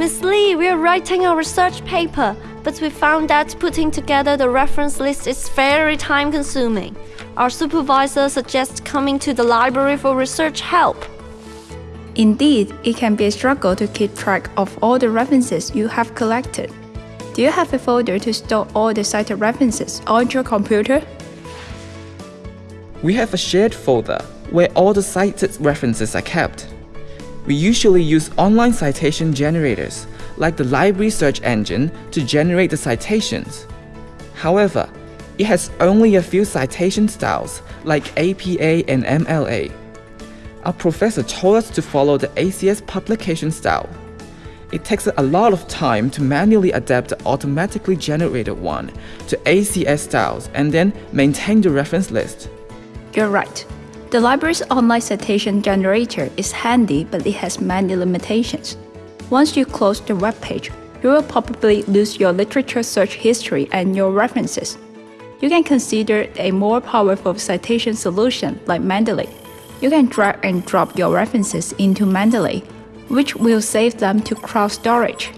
Miss Lee, we are writing a research paper, but we found that putting together the reference list is very time consuming. Our supervisor suggests coming to the library for research help. Indeed, it can be a struggle to keep track of all the references you have collected. Do you have a folder to store all the cited references on your computer? We have a shared folder where all the cited references are kept. We usually use online citation generators, like the library search engine, to generate the citations. However, it has only a few citation styles, like APA and MLA. Our professor told us to follow the ACS publication style. It takes a lot of time to manually adapt the automatically generated one to ACS styles and then maintain the reference list. You're right. The library's online citation generator is handy, but it has many limitations. Once you close the web page, you will probably lose your literature search history and your references. You can consider a more powerful citation solution like Mendeley. You can drag and drop your references into Mendeley, which will save them to cloud storage.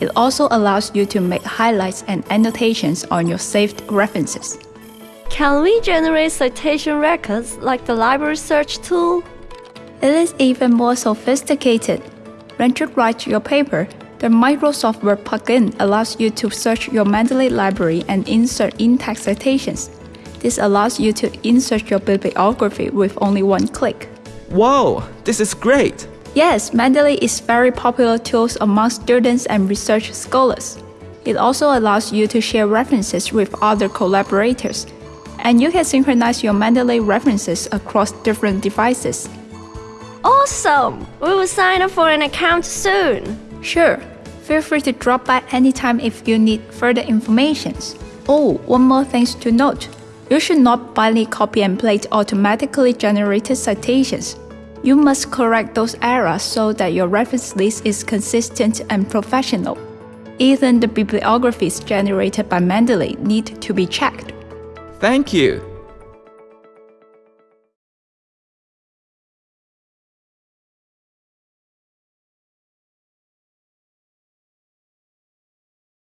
It also allows you to make highlights and annotations on your saved references. Can we generate citation records like the library search tool? It is even more sophisticated. When you write your paper, the Microsoft Word plugin allows you to search your Mendeley library and insert in-text citations. This allows you to insert your bibliography with only one click. Whoa, this is great! Yes, Mendeley is very popular tool among students and research scholars. It also allows you to share references with other collaborators, and you can synchronize your Mendeley references across different devices. Awesome! We will sign up for an account soon. Sure, feel free to drop by anytime if you need further information. Oh, one more thing to note. You should not blindly copy and paste automatically generated citations. You must correct those errors so that your reference list is consistent and professional. Even the bibliographies generated by Mendeley need to be checked. Thank you.